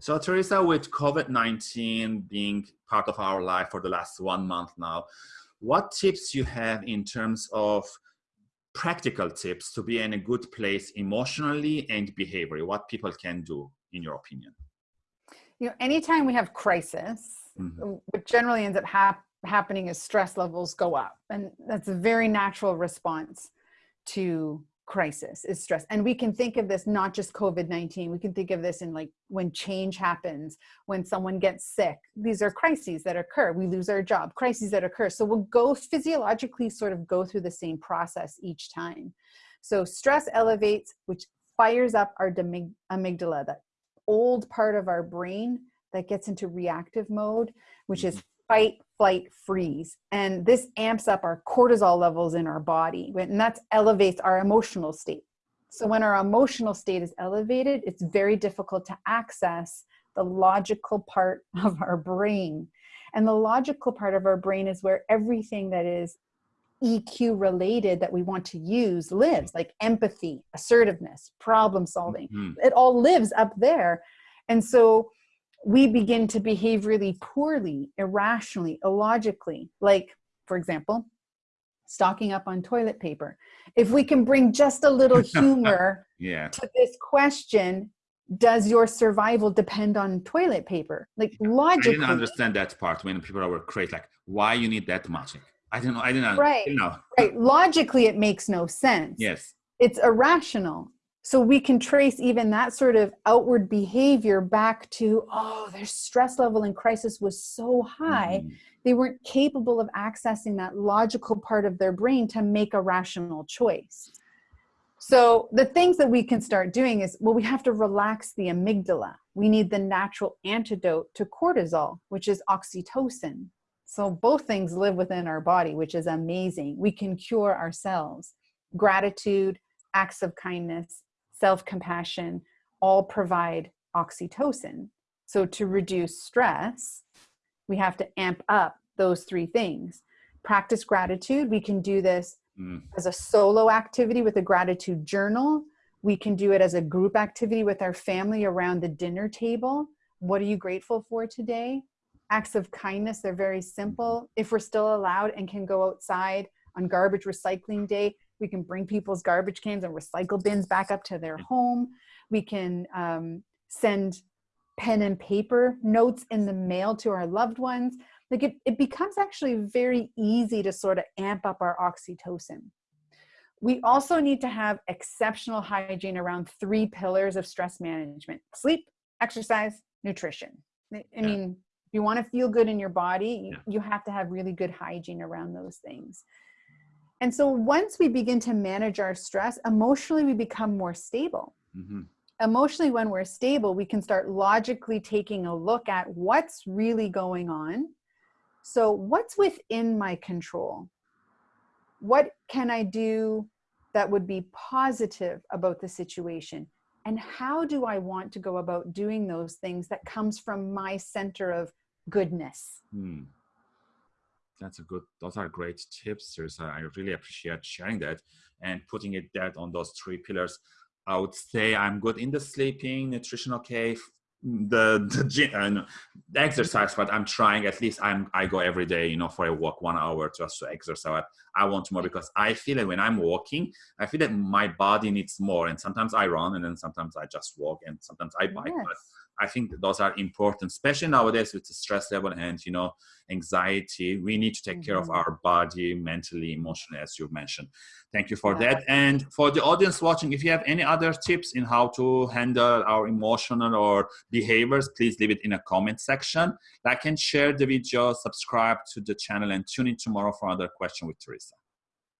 So Teresa, with COVID-19 being part of our life for the last one month now, what tips you have in terms of practical tips to be in a good place emotionally and behaviorally, what people can do in your opinion? You know, anytime we have crisis, mm -hmm. what generally ends up hap happening is stress levels go up. And that's a very natural response to crisis is stress. And we can think of this not just covid-19 we can think of this in like when change happens when someone gets sick these are crises that occur we lose our job crises that occur. So we'll go physiologically sort of go through the same process each time. So stress elevates which fires up our amygdala that old part of our brain that gets into reactive mode which is mm-hmm. fight flight, freeze. And this amps up our cortisol levels in our body, and that elevates our emotional state. So when our emotional state is elevated, it's very difficult to access the logical part of our brain. And the logical part of our brain is where everything that is EQ related that we want to use lives, like empathy, assertiveness, problem solving. Mm -hmm. It all lives up there. And so we begin to behave really poorly, irrationally, illogically. Like, for example, stocking up on toilet paper. If we can bring just a little humor yeah. to this question, does your survival depend on toilet paper? Like logically. I didn't understand that part when people were crazy, like why you need that much. I don't know. I didn't know. right. know. Right. Logically, it makes no sense. Yes. It's irrational. So we can trace even that sort of outward behavior back to, oh, their stress level in crisis was so high, mm. they weren't capable of accessing that logical part of their brain to make a rational choice. So the things that we can start doing is, well, we have to relax the amygdala. We need the natural antidote to cortisol, which is oxytocin. So both things live within our body, which is amazing. We can cure ourselves. Gratitude, acts of kindness, self-compassion all provide oxytocin. So to reduce stress, we have to amp up those three things. Practice gratitude. We can do this mm. as a solo activity with a gratitude journal. We can do it as a group activity with our family around the dinner table. What are you grateful for today? Acts of kindness, they're very simple. If we're still allowed and can go outside on garbage recycling day, we can bring people's garbage cans and recycle bins back up to their home. We can um, send pen and paper notes in the mail to our loved ones. Like it, it becomes actually very easy to sort of amp up our oxytocin. We also need to have exceptional hygiene around three pillars of stress management, sleep, exercise, nutrition. I mean, if you want to feel good in your body, you, you have to have really good hygiene around those things. And so once we begin to manage our stress, emotionally we become more stable. Mm-hmm. Emotionally, when we're stable, we can start logically taking a look at what's really going on. So, what's within my control? What can I do that would be positive about the situation? And how do I want to go about doing those things that comes from my center of goodness? Mm that's a good those are great tips Teresa. i really appreciate sharing that and putting it that on those three pillars i would say i'm good in the sleeping nutrition okay the the, uh, the exercise but i'm trying at least i'm i go every day you know for a walk one hour just to exercise i want more because i feel that when i'm walking i feel that my body needs more and sometimes i run and then sometimes i just walk and sometimes i bike yes. but I think those are important, especially nowadays with the stress level and you know anxiety. We need to take mm -hmm. care of mm-hmm. our body, mentally, emotionally, as you mentioned. Thank you for yeah. that. And for the audience watching, if you have any other tips in how to handle our emotional or behaviors, please leave it in a comment section. Like and share the video, subscribe to the channel, and tune in tomorrow for another question with Teresa.